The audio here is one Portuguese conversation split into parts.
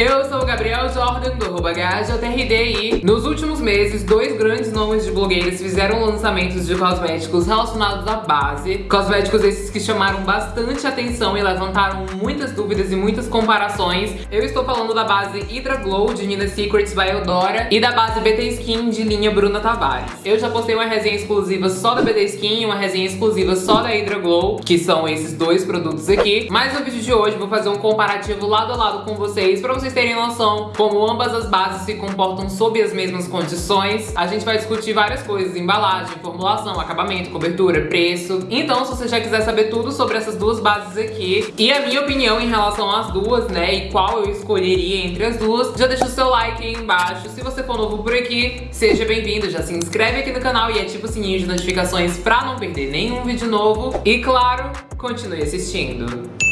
Eu sou o Gabriel Jordan, do arroba e nos últimos meses, dois grandes nomes de blogueiras fizeram lançamentos de cosméticos relacionados à base. Cosméticos esses que chamaram bastante atenção e levantaram muitas dúvidas e muitas comparações. Eu estou falando da base Hydra Glow de Nina Secrets by Eudora e da base BT Skin de linha Bruna Tavares. Eu já postei uma resenha exclusiva só da BT Skin e uma resenha exclusiva só da Hydra Glow, que são esses dois produtos aqui. Mas no vídeo de hoje vou fazer um comparativo lado a lado com vocês, vocês vocês terem noção como ambas as bases se comportam sob as mesmas condições. A gente vai discutir várias coisas, embalagem, formulação, acabamento, cobertura, preço. Então, se você já quiser saber tudo sobre essas duas bases aqui e a minha opinião em relação às duas, né, e qual eu escolheria entre as duas, já deixa o seu like aí embaixo. Se você for novo por aqui, seja bem-vindo, já se inscreve aqui no canal e ativa o sininho de notificações pra não perder nenhum vídeo novo. E claro, continue assistindo.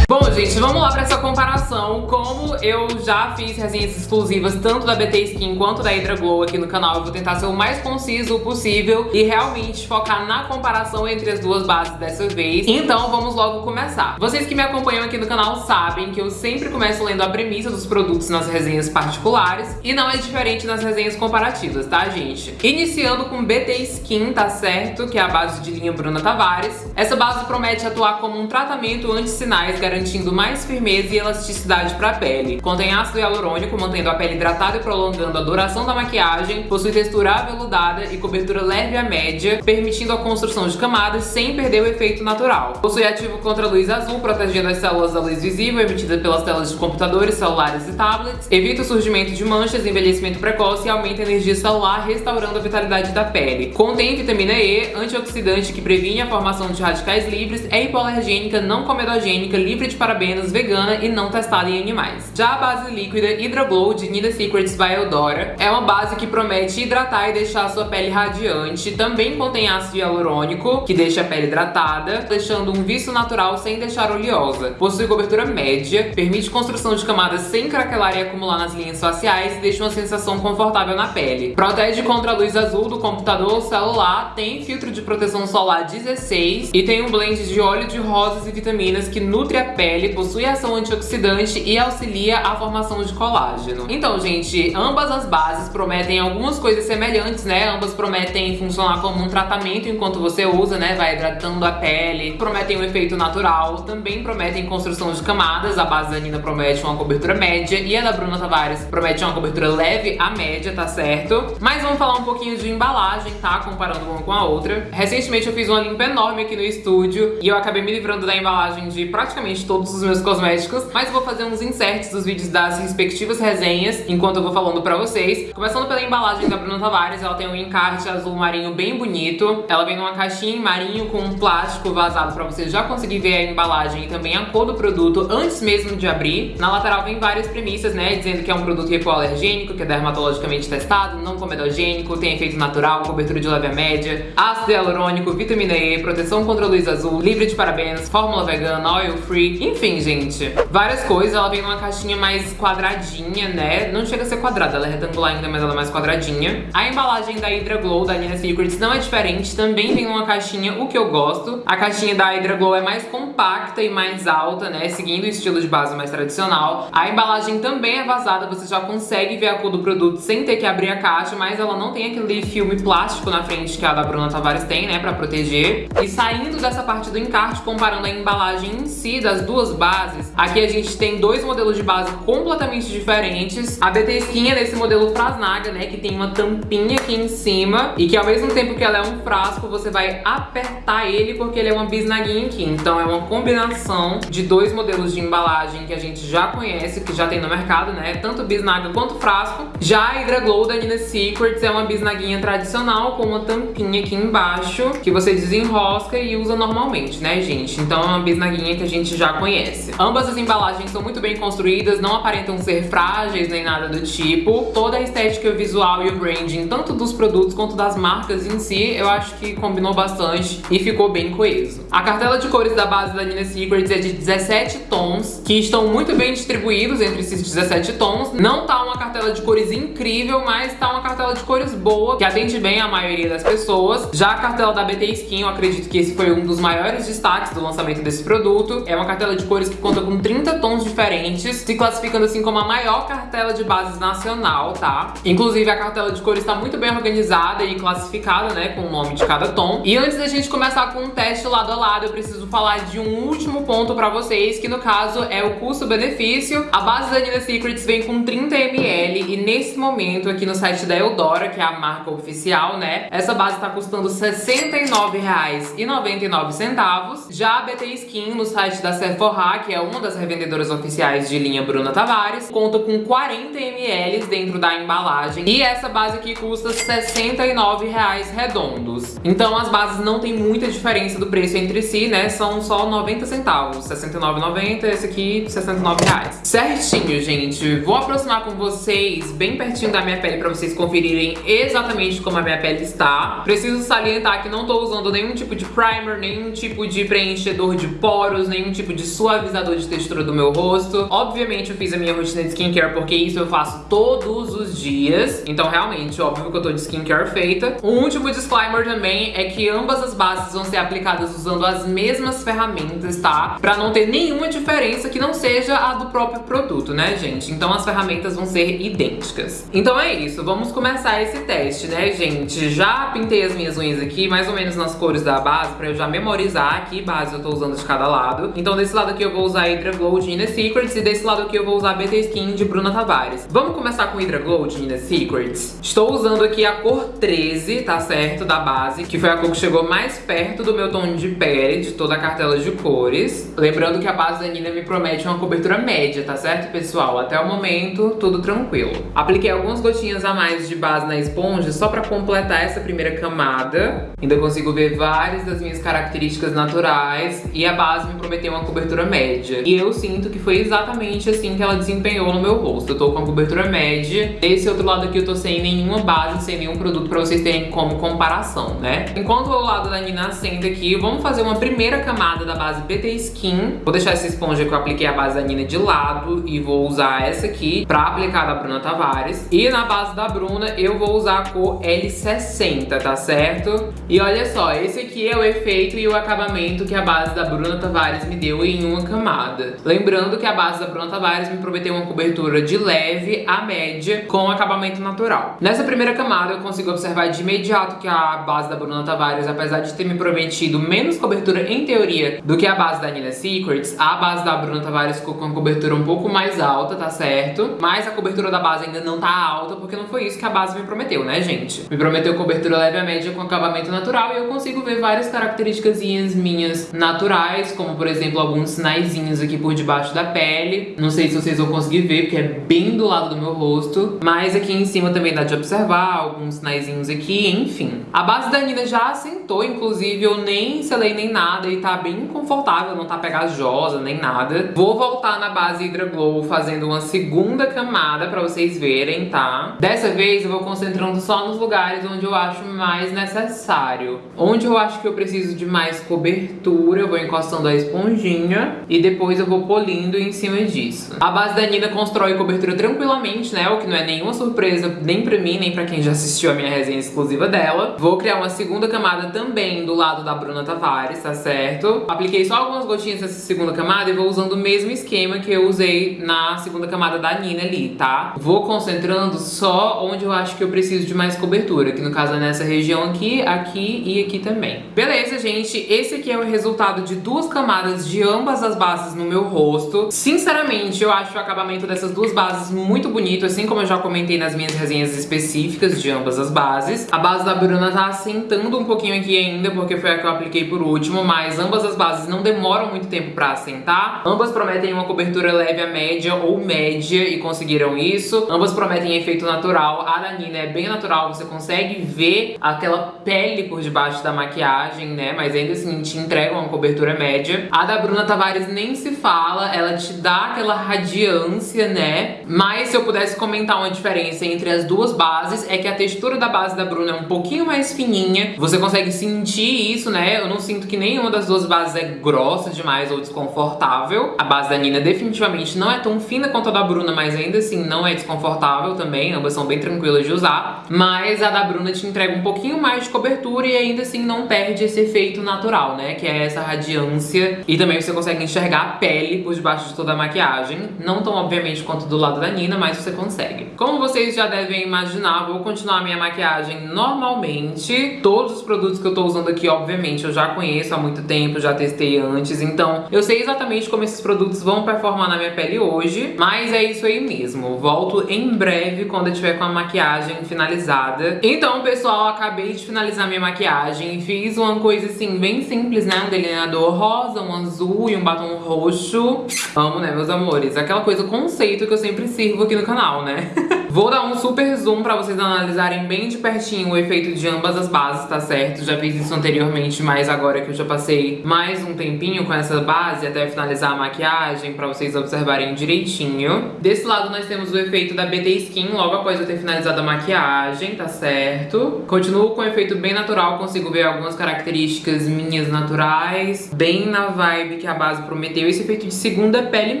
Gente, vamos lá pra essa comparação. Como eu já fiz resenhas exclusivas tanto da BT Skin quanto da Hydra Glow aqui no canal, eu vou tentar ser o mais conciso possível e realmente focar na comparação entre as duas bases dessa vez. Então vamos logo começar. Vocês que me acompanham aqui no canal sabem que eu sempre começo lendo a premissa dos produtos nas resenhas particulares e não é diferente nas resenhas comparativas, tá, gente? Iniciando com BT Skin, tá certo? Que é a base de linha Bruna Tavares. Essa base promete atuar como um tratamento anti-sinais, garantindo garantindo mais firmeza e elasticidade para a pele. Contém ácido hialurônico, mantendo a pele hidratada e prolongando a duração da maquiagem, possui textura aveludada e cobertura leve a média, permitindo a construção de camadas sem perder o efeito natural. Possui ativo contra a luz azul, protegendo as células da luz visível emitida pelas telas de computadores, celulares e tablets, evita o surgimento de manchas, envelhecimento precoce e aumenta a energia celular, restaurando a vitalidade da pele. Contém vitamina E, antioxidante que previne a formação de radicais livres, é hipoalergênica, não comedogênica, livre de parabenos, vegana e não testada em animais. Já a base líquida Hydra Glow de Nina Secrets by Eudora é uma base que promete hidratar e deixar a sua pele radiante. Também contém ácido hialurônico, que deixa a pele hidratada, deixando um viço natural sem deixar oleosa. Possui cobertura média, permite construção de camadas sem craquelar e acumular nas linhas faciais e deixa uma sensação confortável na pele. Protege contra a luz azul do computador ou celular, tem filtro de proteção solar 16 e tem um blend de óleo de rosas e vitaminas que nutre a pele pele, possui ação antioxidante e auxilia a formação de colágeno. Então, gente, ambas as bases prometem algumas coisas semelhantes, né? Ambas prometem funcionar como um tratamento enquanto você usa, né? Vai hidratando a pele, prometem um efeito natural, também prometem construção de camadas. A base da Nina promete uma cobertura média e a da Bruna Tavares promete uma cobertura leve a média, tá certo? Mas vamos falar um pouquinho de embalagem, tá? Comparando uma com a outra. Recentemente eu fiz uma limpa enorme aqui no estúdio e eu acabei me livrando da embalagem de praticamente todos os meus cosméticos, mas vou fazer uns inserts dos vídeos das respectivas resenhas, enquanto eu vou falando pra vocês. Começando pela embalagem da Bruna Tavares, ela tem um encarte azul marinho bem bonito. Ela vem numa caixinha em marinho com um plástico vazado pra você já conseguir ver a embalagem e também a cor do produto antes mesmo de abrir. Na lateral vem várias premissas, né, dizendo que é um produto hipoalergênico, que é dermatologicamente testado, não comedogênico, tem efeito natural, cobertura de leve a média, ácido hialurônico, vitamina E, proteção contra luz azul, livre de parabenos, fórmula vegana, oil free, enfim, enfim, gente, várias coisas. Ela vem numa caixinha mais quadradinha, né? Não chega a ser quadrada, ela é retangular ainda, mas ela é mais quadradinha. A embalagem da Hydra Glow, da Nina Secrets, não é diferente. Também vem numa caixinha, o que eu gosto. A caixinha da Hydra Glow é mais compacta e mais alta, né? Seguindo o estilo de base mais tradicional. A embalagem também é vazada, você já consegue ver a cor do produto sem ter que abrir a caixa, mas ela não tem aquele filme plástico na frente que a da Bruna Tavares tem, né? Pra proteger. E saindo dessa parte do encarte, comparando a embalagem em si das duas bases. Aqui a gente tem dois modelos de base completamente diferentes. A BT Skin é desse modelo Frasnaga, né, que tem uma tampinha aqui em cima e que ao mesmo tempo que ela é um frasco, você vai apertar ele porque ele é uma bisnaguinha aqui. Então é uma combinação de dois modelos de embalagem que a gente já conhece, que já tem no mercado, né, tanto bisnaga quanto frasco. Já a Hydra Glow da Nina Secrets é uma bisnaguinha tradicional com uma tampinha aqui embaixo que você desenrosca e usa normalmente, né, gente? Então é uma bisnaguinha que a gente já conhece conhece. Ambas as embalagens são muito bem construídas, não aparentam ser frágeis nem nada do tipo. Toda a estética visual e o branding, tanto dos produtos quanto das marcas em si, eu acho que combinou bastante e ficou bem coeso. A cartela de cores da base da Nina Secrets é de 17 tons, que estão muito bem distribuídos entre esses 17 tons. Não tá uma cartela de cores incrível, mas tá uma cartela de cores boa, que atende bem a maioria das pessoas. Já a cartela da BT Skin, eu acredito que esse foi um dos maiores destaques do lançamento desse produto. É uma cartela de cores que conta com 30 tons diferentes, se classificando assim como a maior cartela de bases nacional, tá? Inclusive a cartela de cores está muito bem organizada e classificada, né, com o nome de cada tom. E antes da gente começar com um teste lado a lado, eu preciso falar de um último ponto pra vocês, que no caso é o custo-benefício. A base da Nina Secrets vem com 30ml e nesse momento aqui no site da Eudora, que é a marca oficial, né, essa base tá custando R$ 69,99. Já a BT Skin no site da Sephora, que é uma das revendedoras oficiais de linha Bruna Tavares, conta com 40ml dentro da embalagem e essa base aqui custa R$ 69,00 redondos. Então as bases não tem muita diferença do preço entre si, né? São só 90 centavos, R$ 69,90, esse aqui R$ 69,00. Certinho, gente. Vou aproximar com vocês bem pertinho da minha pele pra vocês conferirem exatamente como a minha pele está. Preciso salientar que não tô usando nenhum tipo de primer, nenhum tipo de preenchedor de poros, nenhum tipo de suavizador de textura do meu rosto. Obviamente eu fiz a minha rotina de skincare porque isso eu faço todos os dias. Então realmente, óbvio que eu tô de skincare feita. Um último disclaimer também é que ambas as bases vão ser aplicadas usando as mesmas ferramentas, tá? Pra não ter nenhuma diferença que não seja a do próprio produto, né, gente? Então as ferramentas vão ser idênticas. Então é isso, vamos começar esse teste, né, gente? Já pintei as minhas unhas aqui, mais ou menos nas cores da base, pra eu já memorizar que base eu tô usando de cada lado. Então desse lado aqui eu vou usar Hydra de Inner Secrets e desse lado aqui eu vou usar BT Skin de Bruna Tavares. Vamos começar com Hydra de Inner Secrets? Estou usando aqui a cor 13, tá certo? Da base, que foi a cor que chegou mais perto do meu tom de pele, de toda a cartela de cores. Lembrando que a base da Nina me promete uma cobertura média, tá certo, pessoal? Até o momento, tudo tranquilo. Apliquei algumas gotinhas a mais de base na esponja só pra completar essa primeira camada. Ainda consigo ver várias das minhas características naturais e a base me prometeu uma cobertura média. E eu sinto que foi exatamente assim que ela desempenhou no meu rosto. Eu tô com a cobertura média. Desse outro lado aqui eu tô sem nenhuma base, sem nenhum produto pra vocês terem como comparação, né? Enquanto o lado da Nina acende aqui, vamos fazer uma primeira camada da base BT Skin. Vou deixar essa esponja que eu apliquei a base da Nina de lado e vou usar essa aqui pra aplicar da Bruna Tavares. E na base da Bruna eu vou usar a cor L60, tá certo? E olha só, esse aqui é o efeito e o acabamento que a base da Bruna Tavares me deu em uma camada. Lembrando que a base da Bruna Tavares me prometeu uma cobertura de leve a média com acabamento natural. Nessa primeira camada eu consigo observar de imediato que a base da Bruna Tavares, apesar de ter me prometido menos cobertura em teoria do que a base da Nina Secrets, a base da Bruna Tavares ficou com uma cobertura um pouco mais alta, tá certo? Mas a cobertura da base ainda não tá alta porque não foi isso que a base me prometeu, né, gente? Me prometeu cobertura leve a média com acabamento natural e eu consigo ver várias características minhas naturais, como por exemplo alguns sinaizinhos aqui por debaixo da pele. Não sei se vocês vão conseguir ver, porque é bem do lado do meu rosto. Mas aqui em cima também dá de observar alguns sinaizinhos aqui, enfim. A base da Nina já assentou, inclusive eu nem selei nem nada e tá bem confortável, não tá pegajosa nem nada. Vou voltar na base Hydra Glow fazendo uma segunda camada pra vocês verem, tá? Dessa vez eu vou concentrando só nos lugares onde eu acho mais necessário. Onde eu acho que eu preciso de mais cobertura, eu vou encostando a esponjinha e depois eu vou polindo em cima disso. A base da Nina constrói cobertura tranquilamente, né? O que não é nenhuma surpresa nem pra mim, nem pra quem já assistiu a minha resenha exclusiva dela. Vou criar uma segunda camada também do lado da Bruna Tavares, tá certo? Apliquei só algumas gotinhas nessa segunda camada e vou usando o mesmo esquema que eu usei na segunda camada da Nina ali, tá? Vou concentrando só onde eu acho que eu preciso de mais cobertura, que no caso é nessa região aqui, aqui e aqui também. Beleza, gente? Esse aqui é o resultado de duas camadas de ambas as bases no meu rosto. Sinceramente, eu acho o acabamento dessas duas bases muito bonito, assim como eu já comentei nas minhas resenhas específicas de ambas as bases. A base da Bruna tá assentando um pouquinho aqui ainda, porque foi a que eu apliquei por último, mas ambas as bases não demoram muito tempo pra assentar. Ambas prometem uma cobertura leve a média ou média e conseguiram isso. Ambas prometem efeito natural. A da Nina é bem natural, você consegue ver aquela pele por debaixo da maquiagem, né? Mas ainda assim te entrega uma cobertura média. A da Bruna Nem se fala, ela te dá aquela radiância, né? Mas se eu pudesse comentar uma diferença entre as duas bases, é que a textura da base da Bruna é um pouquinho mais fininha. Você consegue sentir isso, né? Eu não sinto que nenhuma das duas bases é grossa demais ou desconfortável. A base da Nina definitivamente não é tão fina quanto a da Bruna, mas ainda assim não é desconfortável também. Ambas são bem tranquilas de usar. Mas a da Bruna te entrega um pouquinho mais de cobertura e ainda assim não perde esse efeito natural, né? Que é essa radiância. E também você consegue enxergar a pele por debaixo de toda a maquiagem. Não tão obviamente quanto do lado da Nina, mas você consegue. Como vocês já devem imaginar, vou continuar a minha maquiagem normalmente. Todos os produtos que eu tô usando aqui, obviamente, eu já conheço há muito tempo, já testei antes. Então, eu sei exatamente como esses produtos vão performar na minha pele hoje. Mas é isso aí mesmo. Volto em breve quando eu tiver com a maquiagem finalizada. Então, pessoal, acabei de finalizar minha maquiagem. Fiz uma coisa assim, bem simples, né? Um delineador rosa, um azul e um batom roxo. Amo, né, meus amores? Aquela coisa conceito que eu sempre sirvo aqui no canal, né? Vou dar um super zoom pra vocês analisarem bem de pertinho o efeito de ambas as bases, tá certo? Já fiz isso anteriormente, mas agora que eu já passei mais um tempinho com essa base até finalizar a maquiagem, pra vocês observarem direitinho. Desse lado nós temos o efeito da BT Skin, logo após eu ter finalizado a maquiagem, tá certo? Continuo com o efeito bem natural, consigo ver algumas características minhas naturais, bem na vibe que a base prometeu, esse efeito de segunda pele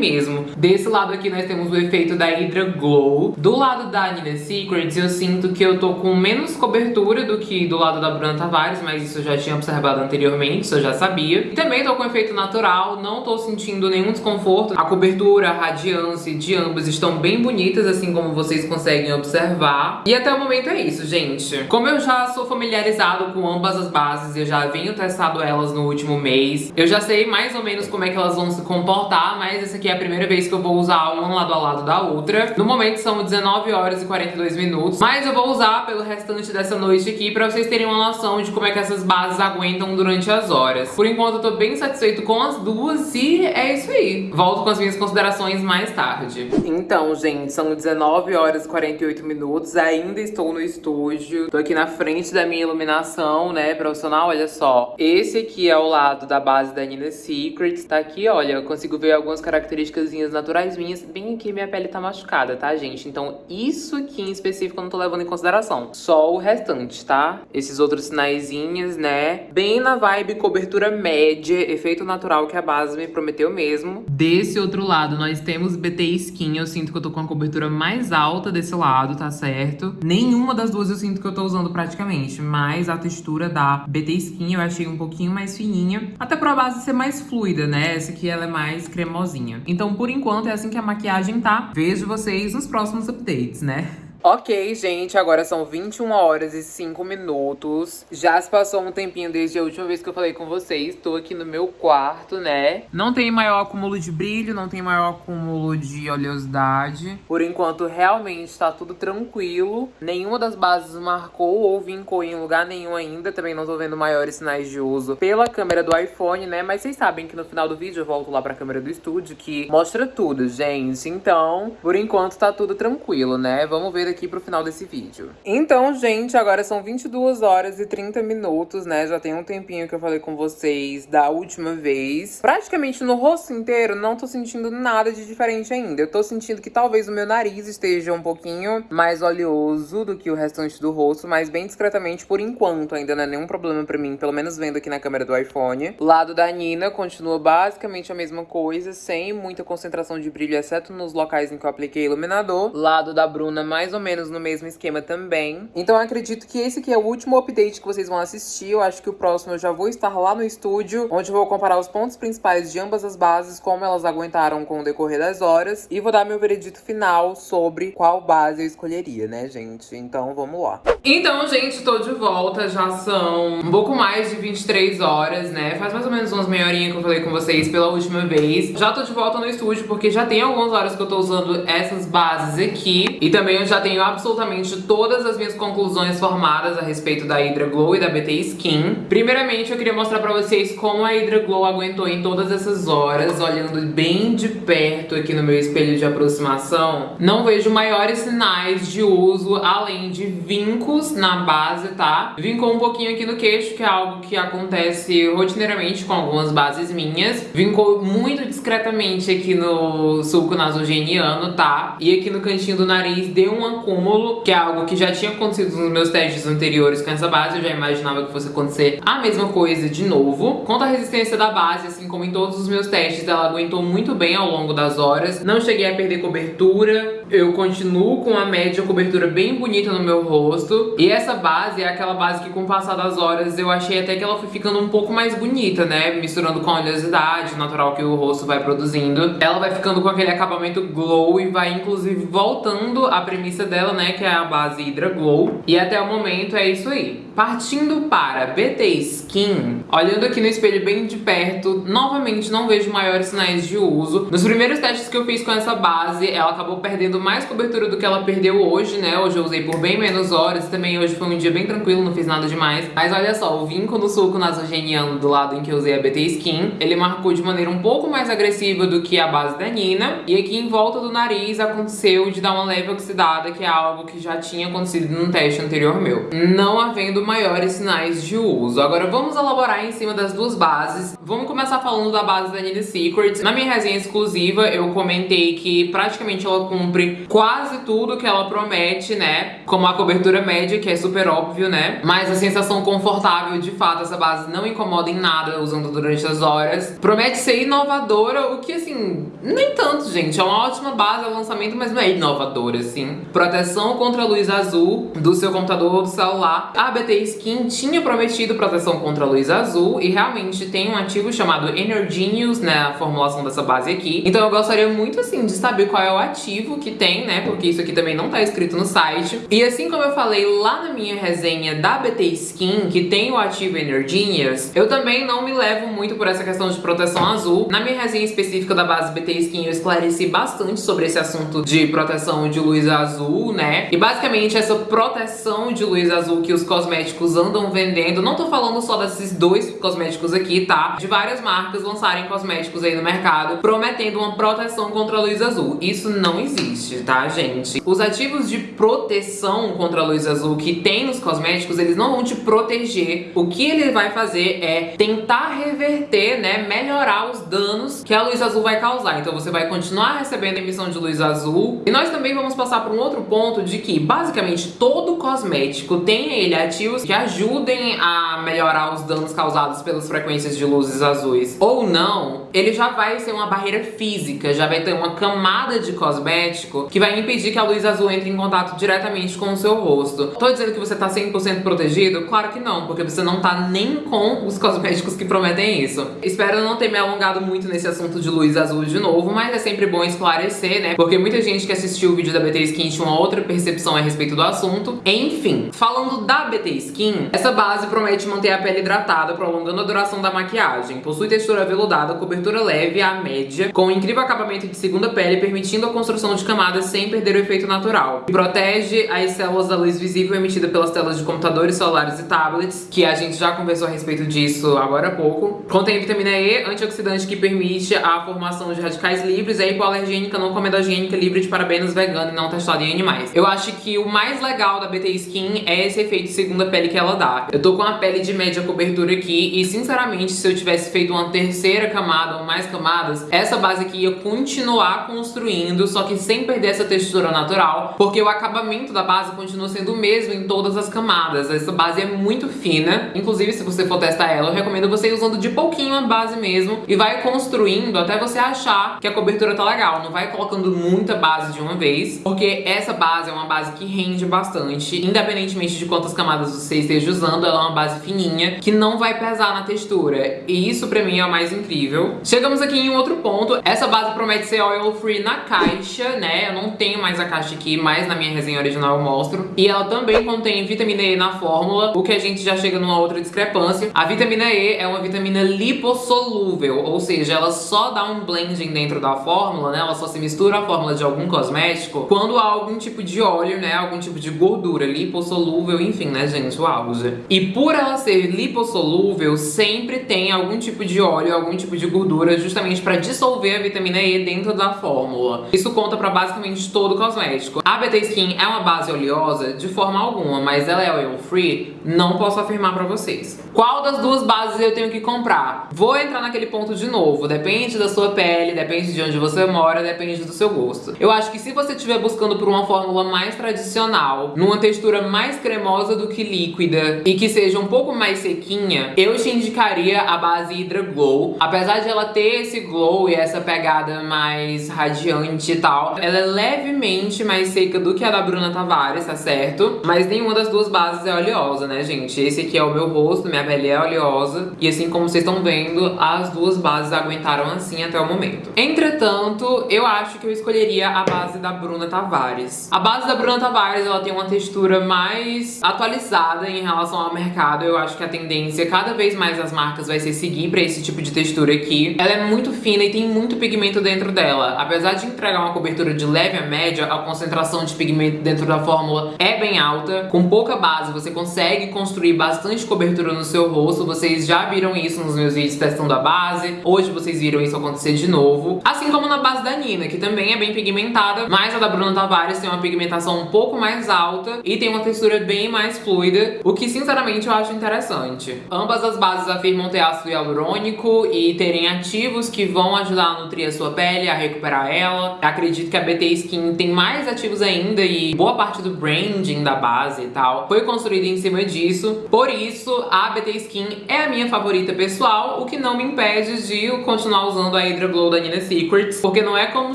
mesmo. Desse lado aqui nós temos o efeito da Hydra Glow. Do lado lado da Nina Secrets, eu sinto que eu tô com menos cobertura do que do lado da Bruna Tavares, mas isso eu já tinha observado anteriormente, isso eu já sabia. E também tô com efeito natural, não tô sentindo nenhum desconforto. A cobertura, a radiância de ambas estão bem bonitas, assim como vocês conseguem observar. E até o momento é isso, gente. Como eu já sou familiarizado com ambas as bases, eu já venho testado elas no último mês, eu já sei mais ou menos como é que elas vão se comportar, mas essa aqui é a primeira vez que eu vou usar uma lado a lado da outra. No momento são 19 horas e 42 minutos. Mas eu vou usar pelo restante dessa noite aqui pra vocês terem uma noção de como é que essas bases aguentam durante as horas. Por enquanto eu tô bem satisfeito com as duas e é isso aí. Volto com as minhas considerações mais tarde. Então, gente, são 19 horas e 48 minutos. Ainda estou no estúdio. Tô aqui na frente da minha iluminação, né, profissional. Olha só. Esse aqui é o lado da base da Nina Secrets. Tá aqui, olha, eu consigo ver algumas características naturais minhas. Bem aqui minha pele tá machucada, tá, gente? Então, isso aqui em específico eu não tô levando em consideração. Só o restante, tá? Esses outros sinaizinhos, né? Bem na vibe cobertura média, efeito natural que a base me prometeu mesmo. Desse outro lado, nós temos BT Skin. Eu sinto que eu tô com a cobertura mais alta desse lado, tá certo? Nenhuma das duas eu sinto que eu tô usando praticamente, mas a textura da BT Skin eu achei um pouquinho mais fininha. Até pra base ser mais fluida, né? Essa aqui ela é mais cremosinha. Então, por enquanto, é assim que a maquiagem tá. Vejo vocês nos próximos updates né? Ok, gente, agora são 21 horas e 5 minutos. Já se passou um tempinho desde a última vez que eu falei com vocês. Tô aqui no meu quarto, né? Não tem maior acúmulo de brilho, não tem maior acúmulo de oleosidade. Por enquanto, realmente tá tudo tranquilo. Nenhuma das bases marcou ou vincou em lugar nenhum ainda. Também não tô vendo maiores sinais de uso pela câmera do iPhone, né? Mas vocês sabem que no final do vídeo eu volto lá pra câmera do estúdio, que mostra tudo, gente. Então, por enquanto tá tudo tranquilo, né? Vamos ver aqui pro final desse vídeo. Então, gente, agora são 22 horas e 30 minutos, né? Já tem um tempinho que eu falei com vocês da última vez. Praticamente no rosto inteiro, não tô sentindo nada de diferente ainda. Eu tô sentindo que talvez o meu nariz esteja um pouquinho mais oleoso do que o restante do rosto, mas bem discretamente por enquanto. Ainda não é nenhum problema pra mim, pelo menos vendo aqui na câmera do iPhone. Lado da Nina continua basicamente a mesma coisa, sem muita concentração de brilho, exceto nos locais em que eu apliquei iluminador. Lado da Bruna, mais ou menos no mesmo esquema também. Então eu acredito que esse aqui é o último update que vocês vão assistir. Eu acho que o próximo eu já vou estar lá no estúdio, onde eu vou comparar os pontos principais de ambas as bases, como elas aguentaram com o decorrer das horas. E vou dar meu veredito final sobre qual base eu escolheria, né, gente? Então vamos lá. Então, gente, tô de volta. Já são um pouco mais de 23 horas, né? Faz mais ou menos umas meia horinha que eu falei com vocês pela última vez. Já tô de volta no estúdio, porque já tem algumas horas que eu tô usando essas bases aqui. E também eu já tenho tenho absolutamente todas as minhas conclusões formadas a respeito da Hydra Glow e da BT Skin. Primeiramente, eu queria mostrar pra vocês como a Hydra Glow aguentou em todas essas horas, olhando bem de perto aqui no meu espelho de aproximação. Não vejo maiores sinais de uso, além de vincos na base, tá? Vincou um pouquinho aqui no queixo, que é algo que acontece rotineiramente com algumas bases minhas. Vincou muito discretamente aqui no sulco nasogeniano, tá? E aqui no cantinho do nariz deu um acúmulo, que é algo que já tinha acontecido nos meus testes anteriores com essa base. Eu já imaginava que fosse acontecer a mesma coisa de novo. Quanto à resistência da base, assim como em todos os meus testes, ela aguentou muito bem ao longo das horas. Não cheguei a perder cobertura. Eu continuo com a média cobertura bem bonita no meu rosto. E essa base é aquela base que com o passar das horas eu achei até que ela foi ficando um pouco mais bonita, né? Misturando com a oleosidade natural que o rosto vai produzindo. Ela vai ficando com aquele acabamento glow e vai inclusive voltando à premissa dela, né? Que é a base Hydra Glow. E até o momento é isso aí. Partindo para BT Skin, olhando aqui no espelho bem de perto, novamente não vejo maiores sinais de uso. Nos primeiros testes que eu fiz com essa base, ela acabou perdendo mais cobertura do que ela perdeu hoje, né? Hoje eu usei por bem menos horas, também hoje foi um dia bem tranquilo, não fiz nada demais. Mas olha só, o vinco no suco nasogeniano do lado em que eu usei a BT Skin, ele marcou de maneira um pouco mais agressiva do que a base da Nina. E aqui em volta do nariz aconteceu de dar uma leve oxidada, que é algo que já tinha acontecido num teste anterior meu. Não havendo maiores sinais de uso. Agora vamos elaborar em cima das duas bases. Vamos começar falando da base da Nina Secret. Na minha resenha exclusiva eu comentei que praticamente ela cumpre quase tudo que ela promete, né? Como a cobertura média, que é super óbvio, né? Mas a sensação confortável, de fato, essa base não incomoda em nada usando durante as horas. Promete ser inovadora, o que assim, nem tanto, gente. É uma ótima base, é um lançamento, mas não é inovadora, assim. Proteção contra a luz azul do seu computador ou do celular. A BT Skin tinha prometido proteção contra a luz azul e realmente tem um ativo chamado Energenius, né, a formulação dessa base aqui. Então eu gostaria muito, assim, de saber qual é o ativo que tem, né, porque isso aqui também não tá escrito no site. E assim como eu falei lá na minha resenha da BT Skin, que tem o ativo Energenius, eu também não me levo muito por essa questão de proteção azul. Na minha resenha específica da base BT Skin, eu esclareci bastante sobre esse assunto de proteção de luz azul, né, e basicamente essa proteção de luz azul que os cosméticos andam vendendo, não tô falando só desses dois cosméticos aqui, tá? De várias marcas lançarem cosméticos aí no mercado prometendo uma proteção contra a luz azul. Isso não existe, tá, gente? Os ativos de proteção contra a luz azul que tem nos cosméticos, eles não vão te proteger. O que ele vai fazer é tentar reverter, né, melhorar os danos que a luz azul vai causar. Então você vai continuar recebendo emissão de luz azul. E nós também vamos passar por um outro ponto de que, basicamente, todo cosmético tem ele ativos que ajudem a melhorar os danos causados pelas frequências de luzes azuis. Ou não, ele já vai ser uma barreira física, já vai ter uma camada de cosmético que vai impedir que a luz azul entre em contato diretamente com o seu rosto. Tô dizendo que você tá 100% protegido? Claro que não, porque você não tá nem com os cosméticos que prometem isso. Espero não ter me alongado muito nesse assunto de luz azul de novo, mas é sempre bom esclarecer, né? Porque muita gente que assistiu o vídeo da BT Skin tinha outra percepção a respeito do assunto. Enfim, falando da BT Skin, essa base promete manter a pele hidratada, prolongando a duração da maquiagem. Possui textura veludada, cobertura leve à média, com incrível acabamento de segunda pele, permitindo a construção de camadas sem perder o efeito natural. Protege as células da luz visível emitida pelas telas de computadores, celulares e tablets, que a gente já conversou a respeito disso agora há pouco. Contém vitamina E, antioxidante que permite a formação de radicais livres, é hipoalergênica, não comedogênica, livre de parabenos, vegana e não testada em animais. Eu acho que o mais legal da BT Skin é esse efeito segunda pele que ela dá. Eu tô com a pele de média cobertura aqui e, sinceramente, se eu tivesse feito uma terceira camada ou mais camadas, essa base aqui ia continuar construindo, só que sem perder essa textura natural, porque o acabamento da base continua sendo o mesmo em todas as camadas. Essa base é muito fina, inclusive se você for testar ela, eu recomendo você ir usando de pouquinho a base mesmo e vai construindo até você achar que a cobertura tá legal. Não vai colocando muita base de uma vez, porque essa base é uma base que rende bastante, independentemente de quantas camadas você esteja usando, ela é uma base fininha que não vai pesar na textura. E isso pra mim é o mais incrível. Chegamos aqui em outro ponto. Essa base promete ser oil free na caixa, né? Eu não tenho mais a caixa aqui, mas na minha resenha original eu mostro. E ela também contém vitamina E na fórmula, o que a gente já chega numa outra discrepância. A vitamina E é uma vitamina lipossolúvel, ou seja, ela só dá um blending dentro da fórmula, né? Ela só se mistura a fórmula de algum cosmético quando há algum tipo de óleo, né? Algum tipo de gordura lipossolúvel, enfim, né, gente? O auge. E por ela ser lipossolúvel, sempre tem algum tipo de óleo, algum tipo de gordura, justamente para dissolver a vitamina E dentro da fórmula. Isso conta para basicamente todo cosmético. A BT Skin é uma base oleosa? De forma alguma, mas ela é oil free? Não posso afirmar para vocês. Qual das duas bases eu tenho que comprar? Vou entrar naquele ponto de novo. Depende da sua pele, depende de onde você mora, depende do seu gosto. Eu acho que se você estiver buscando por uma fórmula mais tradicional, numa textura mais cremosa do que líquida e que seja um pouco mais sequinha, eu te indicaria a base Hydra Glow. Apesar de ela ter esse glow e essa pegada mais radiante e tal, ela é levemente mais seca do que a da Bruna Tavares, tá certo? Mas nenhuma das duas bases é oleosa, né, gente? Esse aqui é o meu rosto, minha pele é oleosa. E assim como vocês estão vendo, as duas bases aguentaram assim até o momento. Entretanto, eu acho que eu escolheria a base da Bruna Tavares. A base da Bruna Tavares, ela tem uma textura mais atualizada em relação ao mercado. Eu acho que a tendência, cada vez mais as marcas vai ser seguir pra esse tipo de textura aqui. Ela é muito fina e tem muito pigmento dentro dela. Apesar de entregar uma cobertura de leve a média, a concentração de pigmento dentro da fórmula é bem alta. Com pouca base, você consegue construir bastante cobertura no seu rosto. Vocês já viram isso nos meus vídeos testando a base. Hoje vocês viram isso acontecer de novo. Assim como na base da Nina, que também é bem pigmentada, mas a da Bruna Tavares tem uma pigmentação um pouco mais alta e tem uma textura bem mais fluida, o que sinceramente eu acho interessante. Ambas as bases afirmam ter ácido hialurônico e terem ativos que vão ajudar a nutrir a sua pele, a recuperar ela. Acredito que a BT Skin tem mais ativos ainda e boa parte do branding da base e tal foi construída em cima disso. Por isso, a BT Skin é a minha favorita pessoal, o que não me impede de continuar usando a Hydra Glow da Nina Secrets, porque não é como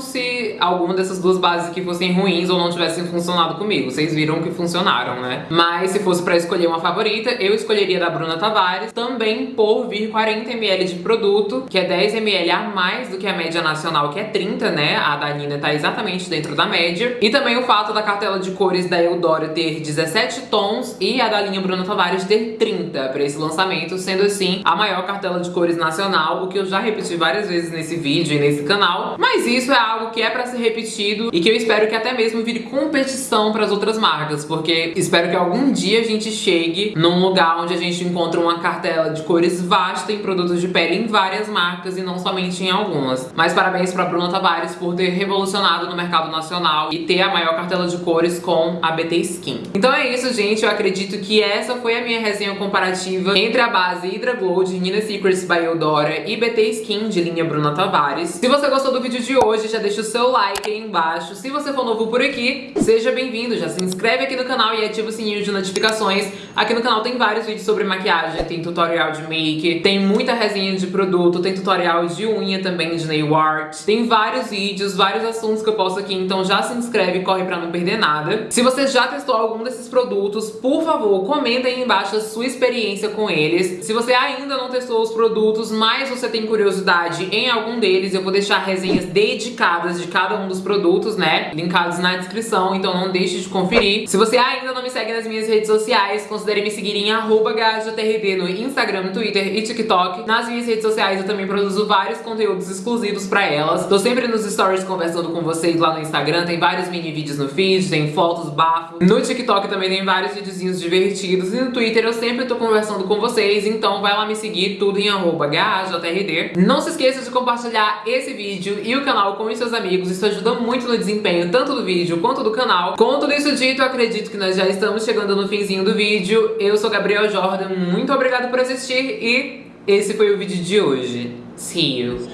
se alguma dessas duas bases aqui fossem ruins ou não tivessem funcionado comigo. Vocês viram que funcionaram, né? Mas se fosse pra escolher uma favorita, eu escolheria da Bruna Tavares, também por vir 40ml de produto, que é 10ml a mais do que a média nacional, que é 30, né? A da Nina tá exatamente dentro da média. E também o fato da cartela de cores da Eudora ter 17 tons e a da linha Bruna Tavares ter 30 pra esse lançamento, sendo assim a maior cartela de cores nacional, o que eu já repeti várias vezes nesse vídeo e nesse canal. Mas isso é algo que é pra ser repetido e que eu espero que até mesmo vire competição pras outras marcas, porque espero que algum dia a gente chegue num lugar onde a gente encontra uma cartela de cores vasta em produtos de pele em várias marcas e não somente em algumas. Mas parabéns pra Bruna Tavares por ter revolucionado no mercado nacional e ter a maior cartela de cores com a BT Skin. Então é isso, gente. Eu acredito que essa foi a minha resenha comparativa entre a base Hydra Glow de Nina Secrets by Eudora e BT Skin de linha Bruna Tavares. Se você gostou do vídeo de hoje, já deixa o seu like aí embaixo. Se você for novo por aqui, seja bem-vindo. Já se inscreve aqui no canal e ativa o sininho de notificações. Aqui no canal tem vários vídeos sobre maquiagem, tem tutorial de make, tem muita resenha de produto, tem tutorial de unha também, de nail art. Tem vários vídeos, vários assuntos que eu posto aqui, então já se inscreve e corre pra não perder nada. Se você já testou algum desses produtos, por favor, comenta aí embaixo a sua experiência com eles. Se você ainda não testou os produtos, mas você tem curiosidade em algum deles, eu vou deixar resenhas dedicadas de cada um dos produtos, né? Linkados na descrição, então não deixe de conferir. Se você ainda não me segue nas minhas redes sociais, considere me seguir em GajaTRD no Instagram, Twitter e TikTok. Nas minhas redes sociais eu também produzo vários conteúdos exclusivos pra elas. Tô sempre nos stories conversando com vocês lá no Instagram, tem vários mini vídeos no feed, tem fotos bafo. No TikTok também tem vários videozinhos divertidos e no Twitter eu sempre tô conversando com vocês, então vai lá me seguir, tudo em GajaTRD. Não se esqueça de compartilhar esse vídeo e o canal com os seus amigos, isso ajuda muito no desempenho tanto do vídeo Conto quanto do canal. Com tudo isso dito, acredito que nós já estamos chegando no finzinho do vídeo. Eu sou Gabriel Jordan, muito obrigado por assistir e esse foi o vídeo de hoje. See you!